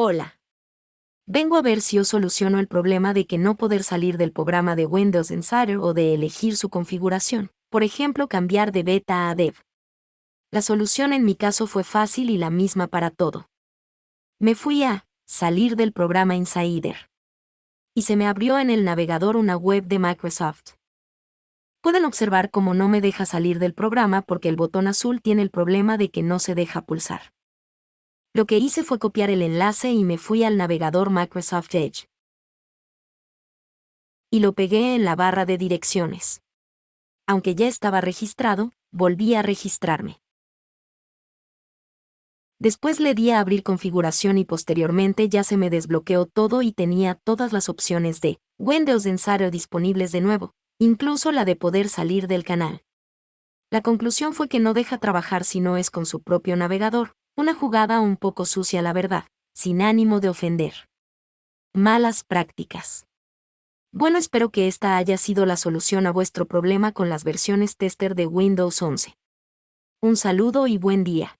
Hola. Vengo a ver si os soluciono el problema de que no poder salir del programa de Windows Insider o de elegir su configuración, por ejemplo cambiar de beta a dev. La solución en mi caso fue fácil y la misma para todo. Me fui a salir del programa Insider. Y se me abrió en el navegador una web de Microsoft. Pueden observar cómo no me deja salir del programa porque el botón azul tiene el problema de que no se deja pulsar. Lo que hice fue copiar el enlace y me fui al navegador Microsoft Edge. Y lo pegué en la barra de direcciones. Aunque ya estaba registrado, volví a registrarme. Después le di a abrir configuración y posteriormente ya se me desbloqueó todo y tenía todas las opciones de Windows Insider disponibles de nuevo, incluso la de poder salir del canal. La conclusión fue que no deja trabajar si no es con su propio navegador, una jugada un poco sucia la verdad, sin ánimo de ofender. Malas prácticas. Bueno, espero que esta haya sido la solución a vuestro problema con las versiones tester de Windows 11. Un saludo y buen día.